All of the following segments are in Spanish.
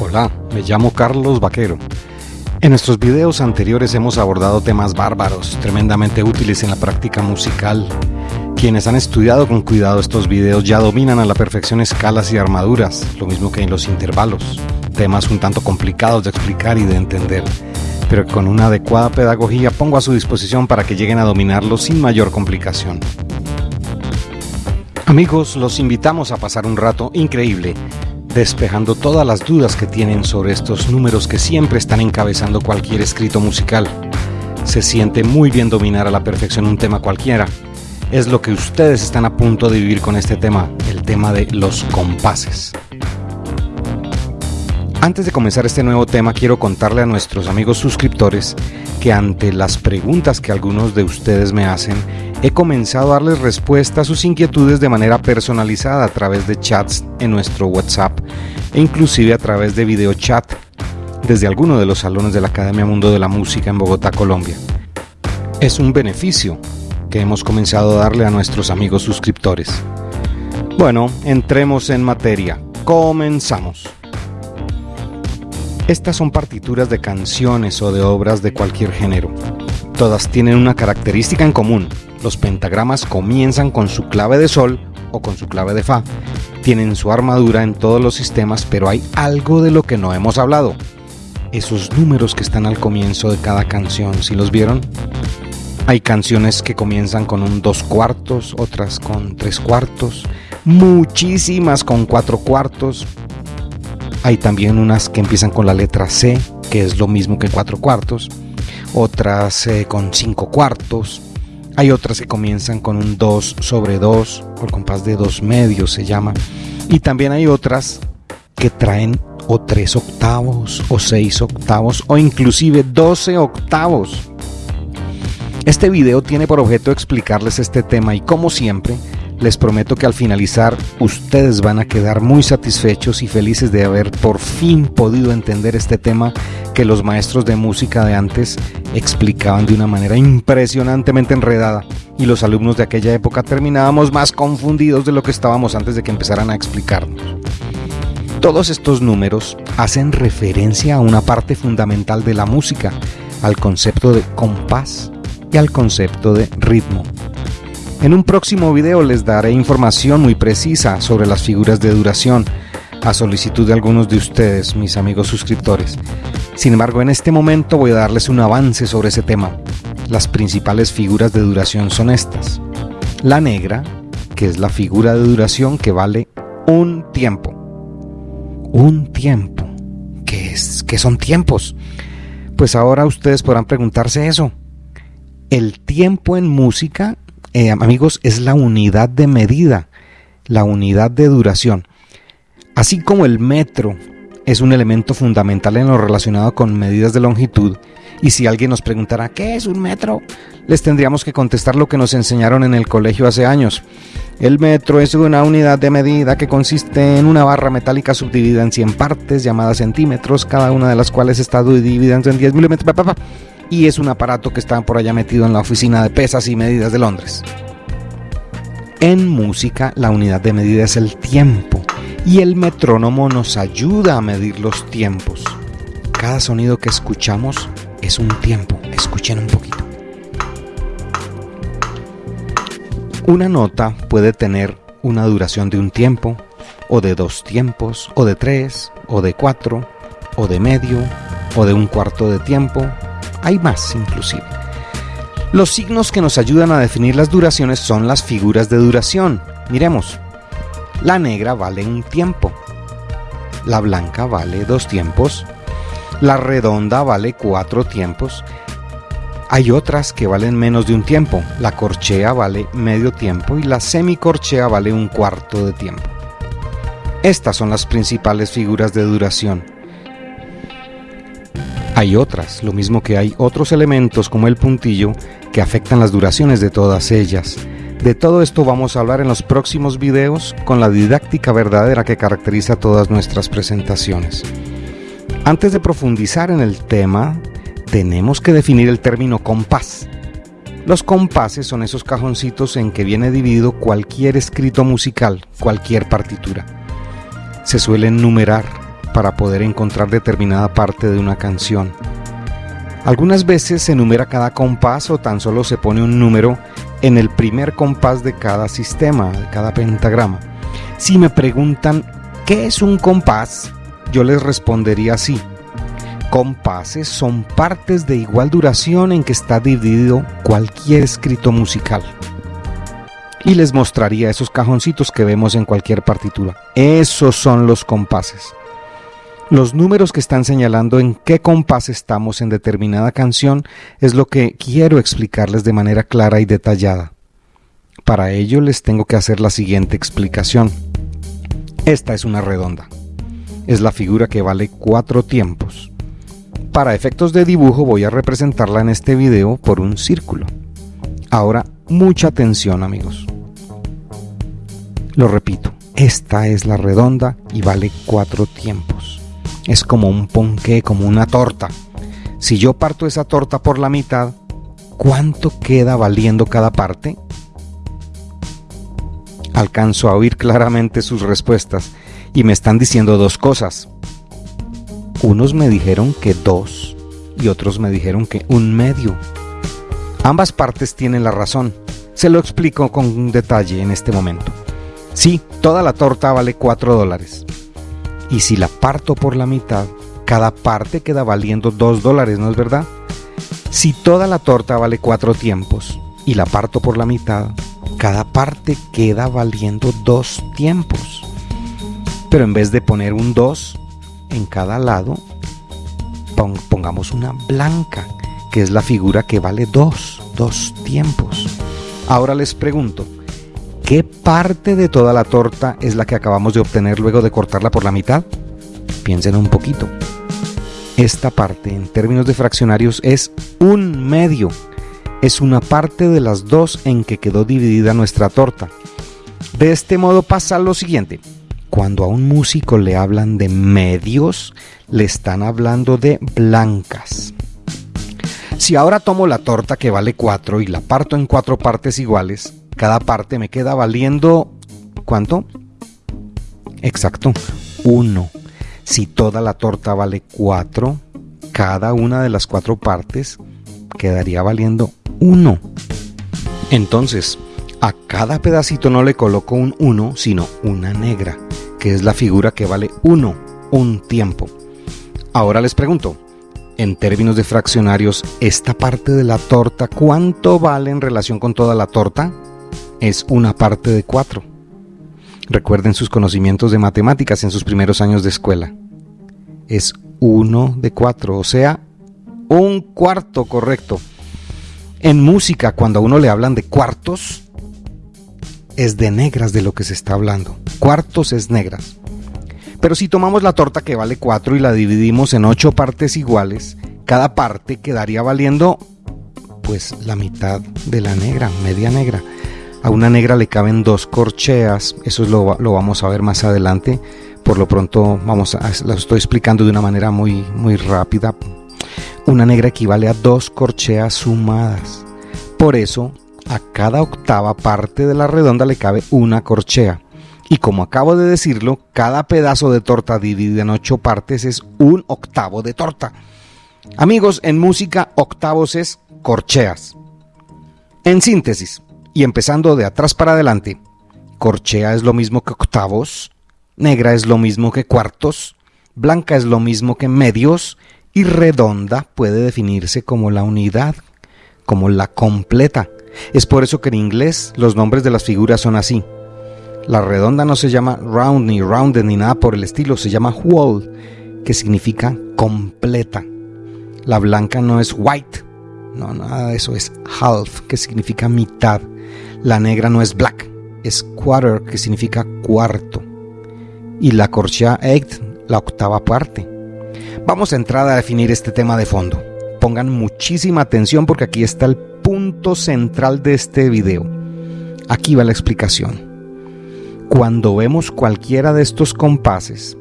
Hola, me llamo Carlos Vaquero. En nuestros videos anteriores hemos abordado temas bárbaros, tremendamente útiles en la práctica musical. Quienes han estudiado con cuidado estos videos ya dominan a la perfección escalas y armaduras, lo mismo que en los intervalos, temas un tanto complicados de explicar y de entender, pero con una adecuada pedagogía pongo a su disposición para que lleguen a dominarlos sin mayor complicación. Amigos, los invitamos a pasar un rato increíble despejando todas las dudas que tienen sobre estos números que siempre están encabezando cualquier escrito musical. Se siente muy bien dominar a la perfección un tema cualquiera. Es lo que ustedes están a punto de vivir con este tema, el tema de los compases. Antes de comenzar este nuevo tema, quiero contarle a nuestros amigos suscriptores que ante las preguntas que algunos de ustedes me hacen, he comenzado a darles respuesta a sus inquietudes de manera personalizada a través de chats en nuestro WhatsApp e inclusive a través de video chat desde alguno de los salones de la Academia Mundo de la Música en Bogotá, Colombia. Es un beneficio que hemos comenzado a darle a nuestros amigos suscriptores. Bueno, entremos en materia. Comenzamos. Estas son partituras de canciones o de obras de cualquier género. Todas tienen una característica en común. Los pentagramas comienzan con su clave de sol o con su clave de fa. Tienen su armadura en todos los sistemas, pero hay algo de lo que no hemos hablado. Esos números que están al comienzo de cada canción, ¿si los vieron? Hay canciones que comienzan con un dos cuartos, otras con tres cuartos, muchísimas con cuatro cuartos, hay también unas que empiezan con la letra C, que es lo mismo que cuatro cuartos. Otras eh, con cinco cuartos. Hay otras que comienzan con un 2 sobre 2, o el compás de dos medios se llama. Y también hay otras que traen o tres octavos, o seis octavos, o inclusive 12 octavos. Este video tiene por objeto explicarles este tema y como siempre, les prometo que al finalizar ustedes van a quedar muy satisfechos y felices de haber por fin podido entender este tema que los maestros de música de antes explicaban de una manera impresionantemente enredada y los alumnos de aquella época terminábamos más confundidos de lo que estábamos antes de que empezaran a explicarnos. Todos estos números hacen referencia a una parte fundamental de la música, al concepto de compás y al concepto de ritmo. En un próximo video les daré información muy precisa sobre las figuras de duración, a solicitud de algunos de ustedes, mis amigos suscriptores. Sin embargo, en este momento voy a darles un avance sobre ese tema. Las principales figuras de duración son estas. La negra, que es la figura de duración que vale un tiempo. Un tiempo. ¿Qué es? ¿Qué son tiempos? Pues ahora ustedes podrán preguntarse eso. El tiempo en música eh, amigos, es la unidad de medida, la unidad de duración. Así como el metro es un elemento fundamental en lo relacionado con medidas de longitud, y si alguien nos preguntara ¿qué es un metro? Les tendríamos que contestar lo que nos enseñaron en el colegio hace años. El metro es una unidad de medida que consiste en una barra metálica subdividida en 100 partes llamadas centímetros, cada una de las cuales está dividida en 10 milímetros y es un aparato que está por allá metido en la oficina de pesas y medidas de Londres. En música la unidad de medida es el tiempo y el metrónomo nos ayuda a medir los tiempos. Cada sonido que escuchamos es un tiempo. Escuchen un poquito. Una nota puede tener una duración de un tiempo, o de dos tiempos, o de tres, o de cuatro, o de medio, o de un cuarto de tiempo, hay más inclusive. Los signos que nos ayudan a definir las duraciones son las figuras de duración. Miremos. La negra vale un tiempo. La blanca vale dos tiempos. La redonda vale cuatro tiempos. Hay otras que valen menos de un tiempo. La corchea vale medio tiempo y la semicorchea vale un cuarto de tiempo. Estas son las principales figuras de duración. Hay otras, lo mismo que hay otros elementos como el puntillo que afectan las duraciones de todas ellas. De todo esto vamos a hablar en los próximos videos con la didáctica verdadera que caracteriza todas nuestras presentaciones. Antes de profundizar en el tema, tenemos que definir el término compás. Los compases son esos cajoncitos en que viene dividido cualquier escrito musical, cualquier partitura. Se suelen numerar para poder encontrar determinada parte de una canción. Algunas veces se enumera cada compás o tan solo se pone un número en el primer compás de cada sistema, de cada pentagrama. Si me preguntan qué es un compás, yo les respondería así. Compases son partes de igual duración en que está dividido cualquier escrito musical. Y les mostraría esos cajoncitos que vemos en cualquier partitura. Esos son los compases. Los números que están señalando en qué compás estamos en determinada canción es lo que quiero explicarles de manera clara y detallada. Para ello les tengo que hacer la siguiente explicación. Esta es una redonda. Es la figura que vale cuatro tiempos. Para efectos de dibujo voy a representarla en este video por un círculo. Ahora, mucha atención amigos. Lo repito, esta es la redonda y vale cuatro tiempos es como un ponqué, como una torta. Si yo parto esa torta por la mitad, ¿cuánto queda valiendo cada parte? Alcanzo a oír claramente sus respuestas y me están diciendo dos cosas. Unos me dijeron que dos y otros me dijeron que un medio. Ambas partes tienen la razón. Se lo explico con detalle en este momento. Sí, toda la torta vale cuatro dólares y si la parto por la mitad, cada parte queda valiendo 2 dólares, ¿no es verdad? Si toda la torta vale 4 tiempos y la parto por la mitad, cada parte queda valiendo 2 tiempos. Pero en vez de poner un 2 en cada lado, pongamos una blanca, que es la figura que vale 2, 2 tiempos. Ahora les pregunto, ¿Qué parte de toda la torta es la que acabamos de obtener luego de cortarla por la mitad? Piensen un poquito. Esta parte en términos de fraccionarios es un medio. Es una parte de las dos en que quedó dividida nuestra torta. De este modo pasa lo siguiente. Cuando a un músico le hablan de medios, le están hablando de blancas. Si ahora tomo la torta que vale 4 y la parto en cuatro partes iguales, cada parte me queda valiendo ¿cuánto? Exacto, 1. Si toda la torta vale 4, cada una de las cuatro partes quedaría valiendo 1. Entonces, a cada pedacito no le coloco un 1, sino una negra, que es la figura que vale 1, un tiempo. Ahora les pregunto, en términos de fraccionarios, esta parte de la torta, ¿cuánto vale en relación con toda la torta? Es una parte de cuatro. Recuerden sus conocimientos de matemáticas en sus primeros años de escuela. Es uno de cuatro, o sea, un cuarto correcto. En música, cuando a uno le hablan de cuartos, es de negras de lo que se está hablando. Cuartos es negras. Pero si tomamos la torta que vale cuatro y la dividimos en ocho partes iguales, cada parte quedaría valiendo pues la mitad de la negra, media negra. A una negra le caben dos corcheas, eso lo, lo vamos a ver más adelante. Por lo pronto vamos a, lo estoy explicando de una manera muy, muy rápida. Una negra equivale a dos corcheas sumadas. Por eso, a cada octava parte de la redonda le cabe una corchea. Y como acabo de decirlo, cada pedazo de torta dividido en ocho partes es un octavo de torta. Amigos, en música octavos es corcheas. En síntesis, y empezando de atrás para adelante, corchea es lo mismo que octavos, negra es lo mismo que cuartos, blanca es lo mismo que medios y redonda puede definirse como la unidad, como la completa. Es por eso que en inglés los nombres de las figuras son así. La redonda no se llama round ni rounded ni nada por el estilo, se llama whole, que significa completa. La blanca no es white, no, nada de eso, es half, que significa mitad. La negra no es black, es quarter, que significa cuarto. Y la corchea eighth, la octava parte. Vamos a entrar a definir este tema de fondo. Pongan muchísima atención porque aquí está el punto central de este video. Aquí va la explicación. Cuando vemos cualquiera de estos compases,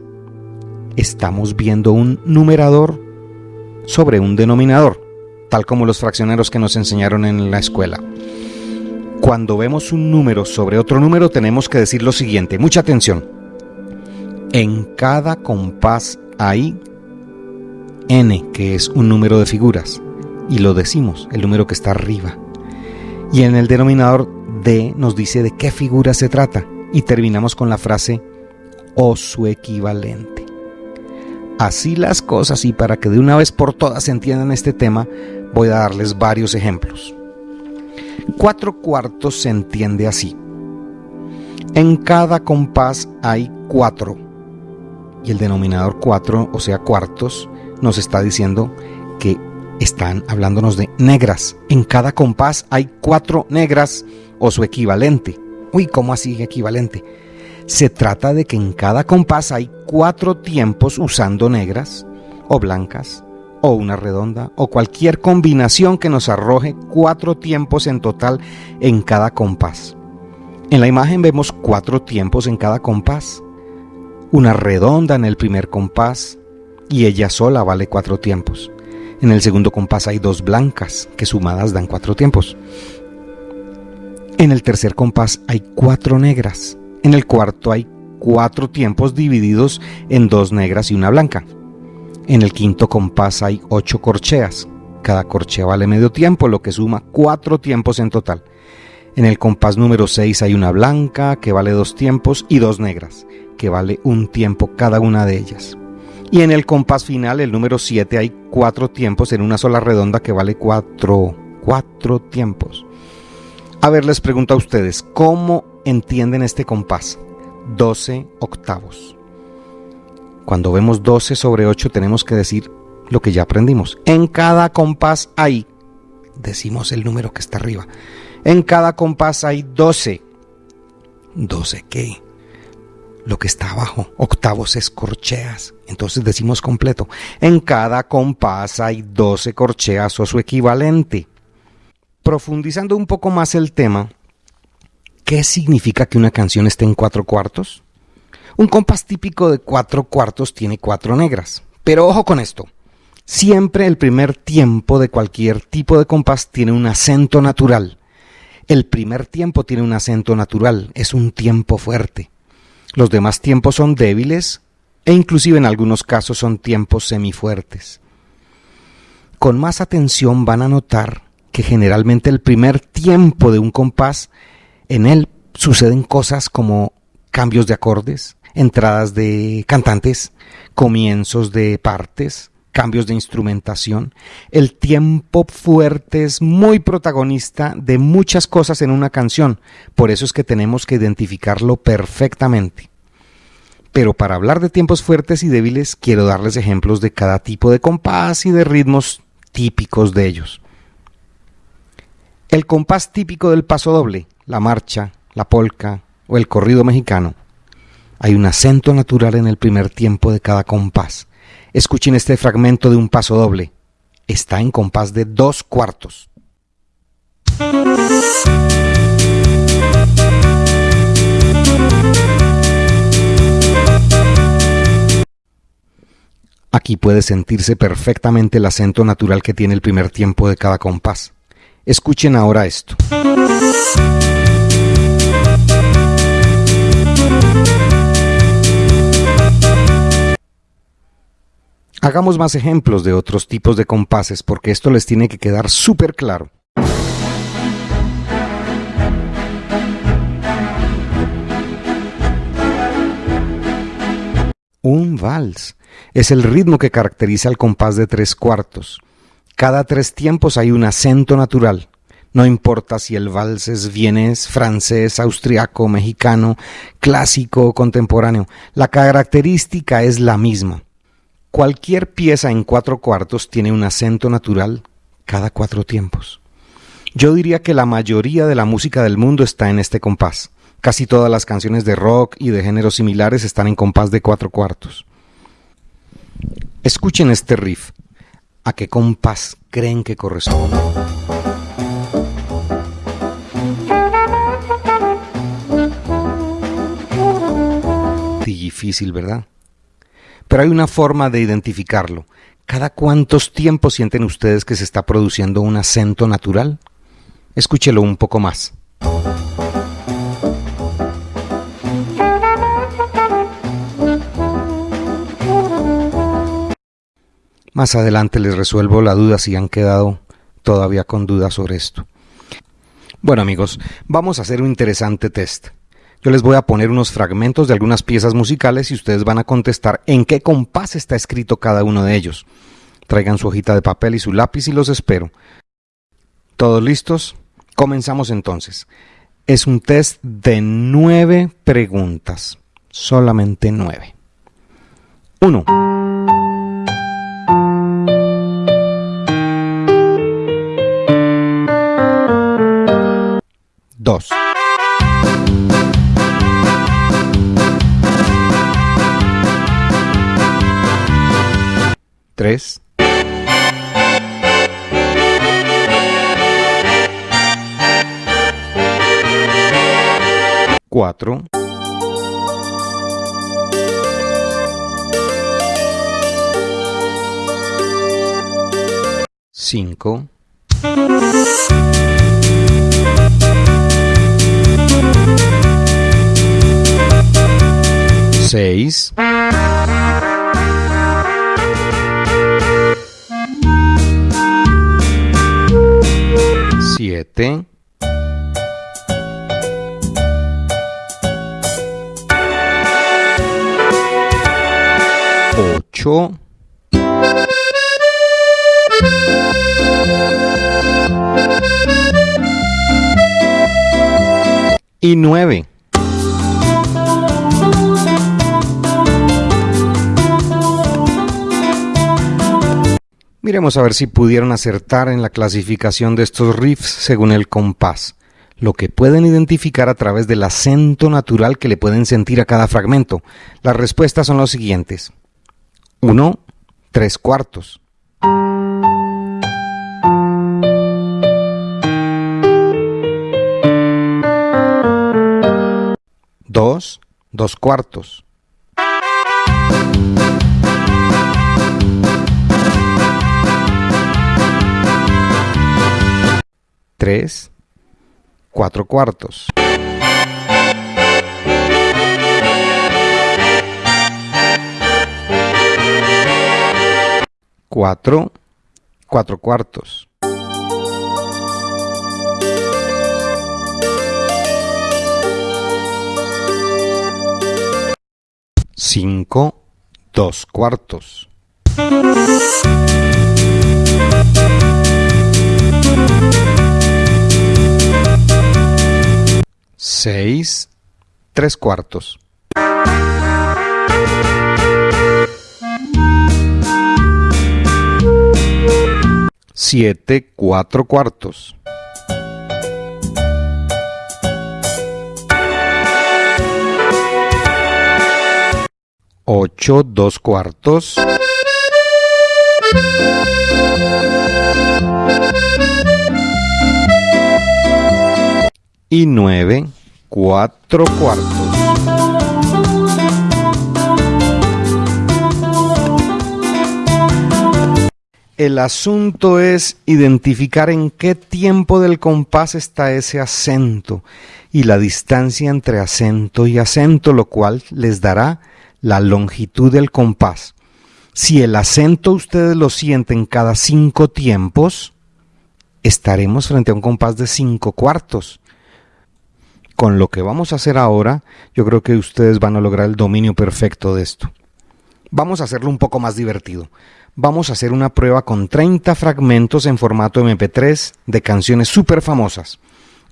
estamos viendo un numerador sobre un denominador, tal como los fraccioneros que nos enseñaron en la escuela cuando vemos un número sobre otro número tenemos que decir lo siguiente, mucha atención. En cada compás hay n, que es un número de figuras, y lo decimos, el número que está arriba. Y en el denominador d nos dice de qué figura se trata, y terminamos con la frase o su equivalente. Así las cosas, y para que de una vez por todas entiendan este tema, voy a darles varios ejemplos. Cuatro cuartos se entiende así. En cada compás hay cuatro. Y el denominador cuatro, o sea, cuartos, nos está diciendo que están hablándonos de negras. En cada compás hay cuatro negras o su equivalente. Uy, ¿cómo así equivalente? Se trata de que en cada compás hay cuatro tiempos usando negras o blancas o una redonda o cualquier combinación que nos arroje cuatro tiempos en total en cada compás. En la imagen vemos cuatro tiempos en cada compás. Una redonda en el primer compás y ella sola vale cuatro tiempos. En el segundo compás hay dos blancas que sumadas dan cuatro tiempos. En el tercer compás hay cuatro negras. En el cuarto hay cuatro tiempos divididos en dos negras y una blanca. En el quinto compás hay ocho corcheas. Cada corchea vale medio tiempo, lo que suma cuatro tiempos en total. En el compás número 6 hay una blanca que vale dos tiempos y dos negras, que vale un tiempo cada una de ellas. Y en el compás final, el número 7, hay cuatro tiempos en una sola redonda que vale cuatro, cuatro tiempos. A ver, les pregunto a ustedes, ¿cómo entienden este compás? 12 octavos. Cuando vemos 12 sobre 8 tenemos que decir lo que ya aprendimos. En cada compás hay, decimos el número que está arriba. En cada compás hay 12. ¿12 qué? Lo que está abajo, octavos es corcheas. Entonces decimos completo. En cada compás hay 12 corcheas o su equivalente. Profundizando un poco más el tema, ¿qué significa que una canción esté en cuatro cuartos? Un compás típico de cuatro cuartos tiene cuatro negras. Pero ojo con esto. Siempre el primer tiempo de cualquier tipo de compás tiene un acento natural. El primer tiempo tiene un acento natural, es un tiempo fuerte. Los demás tiempos son débiles e inclusive en algunos casos son tiempos semifuertes. Con más atención van a notar que generalmente el primer tiempo de un compás, en él suceden cosas como cambios de acordes, entradas de cantantes, comienzos de partes, cambios de instrumentación. El tiempo fuerte es muy protagonista de muchas cosas en una canción, por eso es que tenemos que identificarlo perfectamente. Pero para hablar de tiempos fuertes y débiles, quiero darles ejemplos de cada tipo de compás y de ritmos típicos de ellos. El compás típico del paso doble, la marcha, la polca o el corrido mexicano, hay un acento natural en el primer tiempo de cada compás. Escuchen este fragmento de un paso doble. Está en compás de dos cuartos. Aquí puede sentirse perfectamente el acento natural que tiene el primer tiempo de cada compás. Escuchen ahora esto. Hagamos más ejemplos de otros tipos de compases porque esto les tiene que quedar súper claro. Un vals es el ritmo que caracteriza el compás de tres cuartos. Cada tres tiempos hay un acento natural. No importa si el vals es vienés, francés, austriaco, mexicano, clásico o contemporáneo, la característica es la misma. Cualquier pieza en cuatro cuartos tiene un acento natural cada cuatro tiempos. Yo diría que la mayoría de la música del mundo está en este compás. Casi todas las canciones de rock y de géneros similares están en compás de cuatro cuartos. Escuchen este riff. ¿A qué compás creen que corresponde? Difícil, ¿verdad? Pero hay una forma de identificarlo. ¿Cada cuántos tiempos sienten ustedes que se está produciendo un acento natural? Escúchelo un poco más. Más adelante les resuelvo la duda si han quedado todavía con dudas sobre esto. Bueno amigos, vamos a hacer un interesante test. Yo les voy a poner unos fragmentos de algunas piezas musicales y ustedes van a contestar en qué compás está escrito cada uno de ellos. Traigan su hojita de papel y su lápiz y los espero. ¿Todos listos? Comenzamos entonces. Es un test de nueve preguntas. Solamente nueve. Uno. Dos. Tres. Cuatro. Cinco. Seis. Siete. Ocho. Y nueve. Miremos a ver si pudieron acertar en la clasificación de estos riffs según el compás, lo que pueden identificar a través del acento natural que le pueden sentir a cada fragmento. Las respuestas son los siguientes. 1, 3 cuartos. 2, 2 cuartos. 3, 4 cuartos. 4, 4 cuartos. 5, 2 cuartos. 6, 3 cuartos. 7, 4 cuartos. 8, 2 cuartos. Y 9, 4 cuartos. El asunto es identificar en qué tiempo del compás está ese acento y la distancia entre acento y acento, lo cual les dará la longitud del compás. Si el acento ustedes lo sienten cada cinco tiempos, estaremos frente a un compás de cinco cuartos. Con lo que vamos a hacer ahora, yo creo que ustedes van a lograr el dominio perfecto de esto. Vamos a hacerlo un poco más divertido. Vamos a hacer una prueba con 30 fragmentos en formato MP3 de canciones súper famosas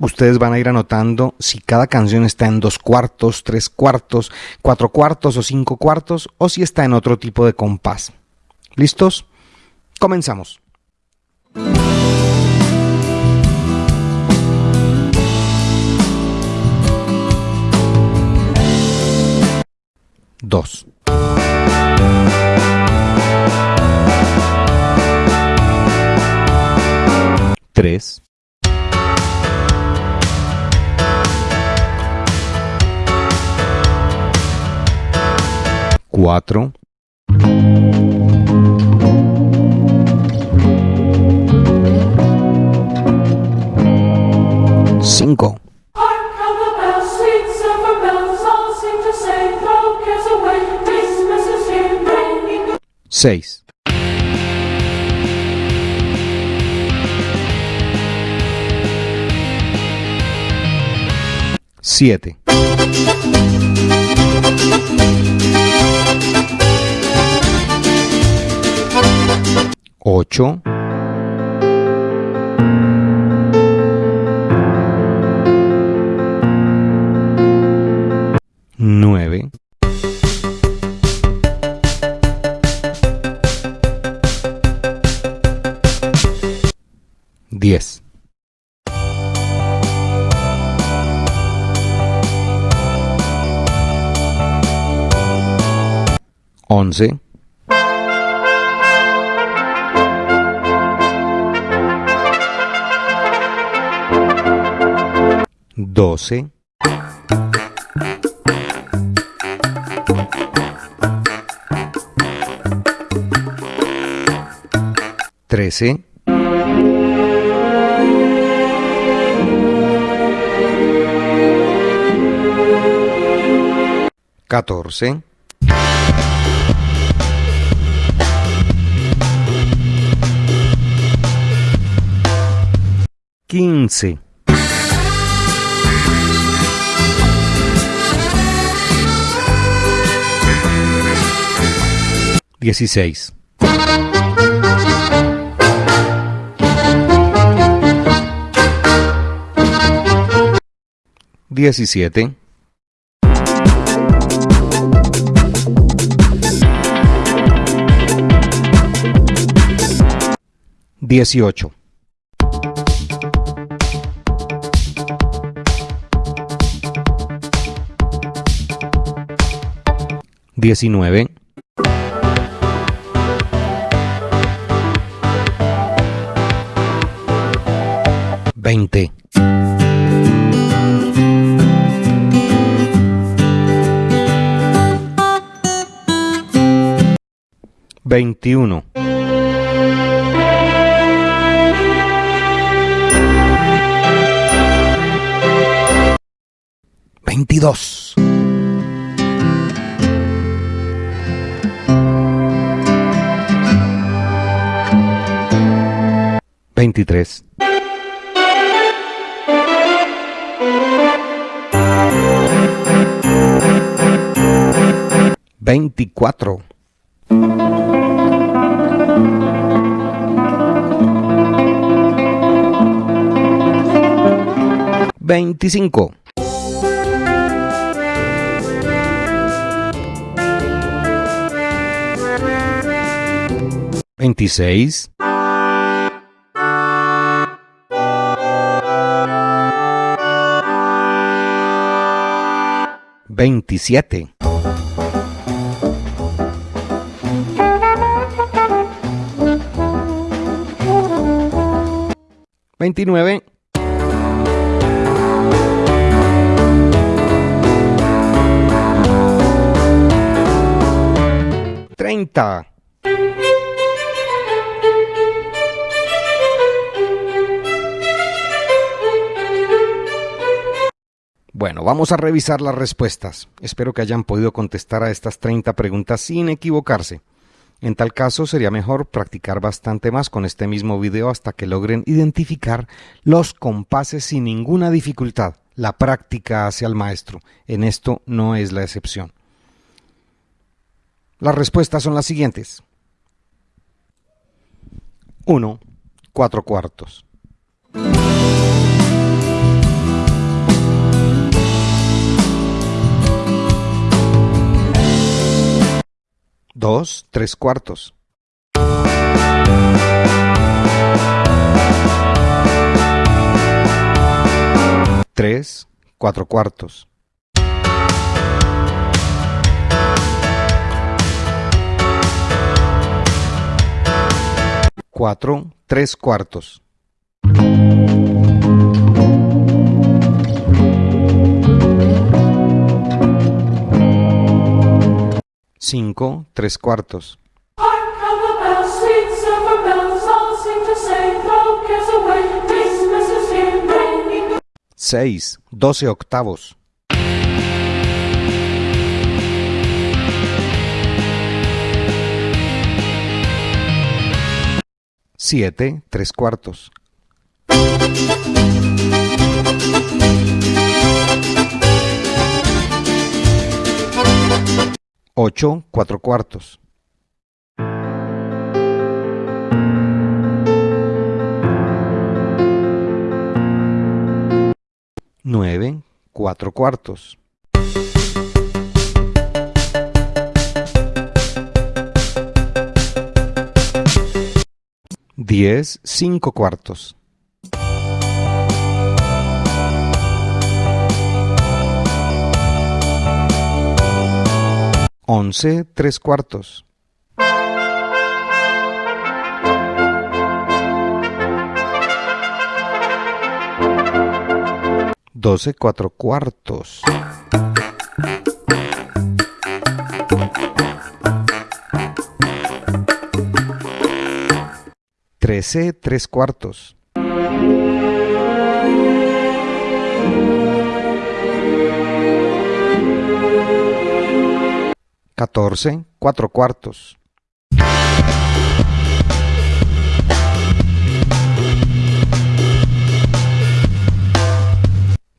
ustedes van a ir anotando si cada canción está en dos cuartos, tres cuartos, cuatro cuartos o cinco cuartos o si está en otro tipo de compás. ¿Listos? Comenzamos. Dos. Tres. 4 5 seis. Siete. Ocho. Nueve. 10. 11. 12. 13. 14. 15. 16. 17. 18. 19. 20. 21. 22. 23. 24. 25. 26. 27. 29. 30. Bueno, vamos a revisar las respuestas. Espero que hayan podido contestar a estas 30 preguntas sin equivocarse. En tal caso, sería mejor practicar bastante más con este mismo video hasta que logren identificar los compases sin ninguna dificultad. La práctica hacia el maestro. En esto no es la excepción. Las respuestas son las siguientes. 1. 4 cuartos. 2, 3 cuartos. 3, 4 cuartos. 4, 3 cuartos. 5, 3 cuartos. 6, 12 octavos. 7, 3 cuartos. 8 4 cuartos. 9 4 cuartos. 10 5 cuartos. 11 3 cuartos. 12 4 cuartos. 13 3 cuartos. 14 4 cuartos.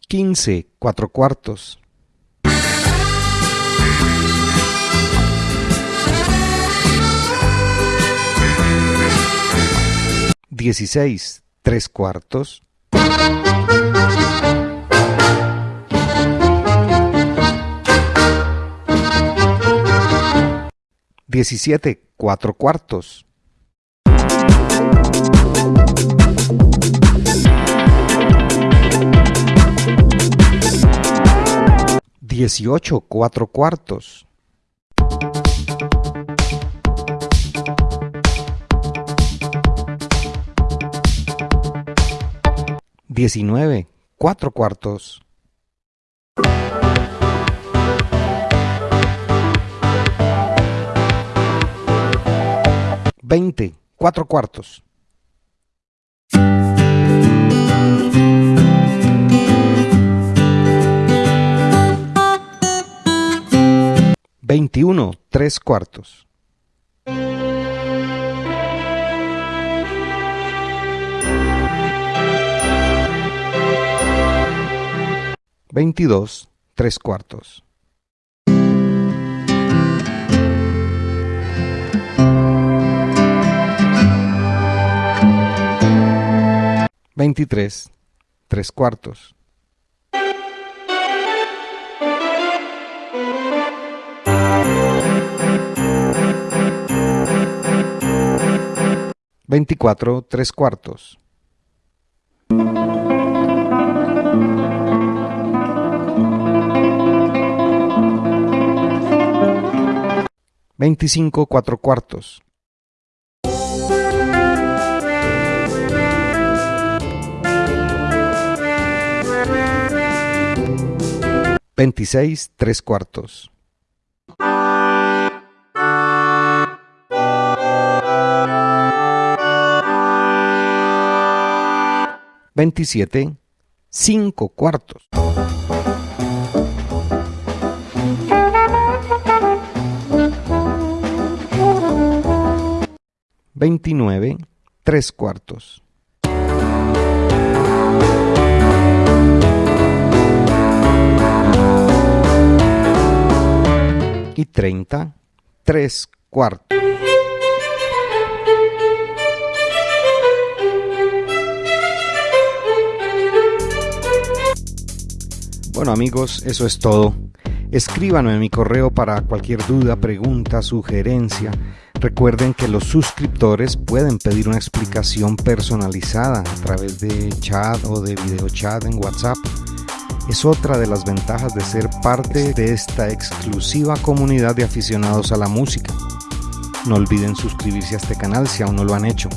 15 4 cuartos. 16 3 cuartos. 17 4 cuartos. 18 4 cuartos. 19 4 cuartos. 20 4 cuartos. 21 3 cuartos. 22 3 cuartos. 23 3 cuartos. 24 3 cuartos. 25 4 cuartos. 26 3 cuartos. 27 5 cuartos. 29 3 cuartos. Y 30 3 cuartos. Bueno amigos, eso es todo. Escríbanme en mi correo para cualquier duda, pregunta, sugerencia. Recuerden que los suscriptores pueden pedir una explicación personalizada a través de chat o de video chat en WhatsApp. Es otra de las ventajas de ser parte de esta exclusiva comunidad de aficionados a la música. No olviden suscribirse a este canal si aún no lo han hecho.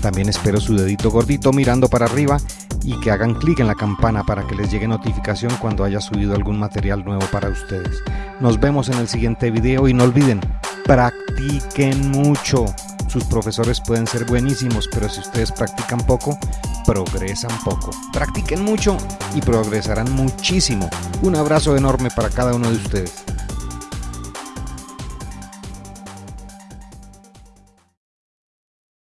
También espero su dedito gordito mirando para arriba y que hagan clic en la campana para que les llegue notificación cuando haya subido algún material nuevo para ustedes. Nos vemos en el siguiente video y no olviden, practiquen mucho. Sus profesores pueden ser buenísimos, pero si ustedes practican poco, progresan poco. Practiquen mucho y progresarán muchísimo. Un abrazo enorme para cada uno de ustedes.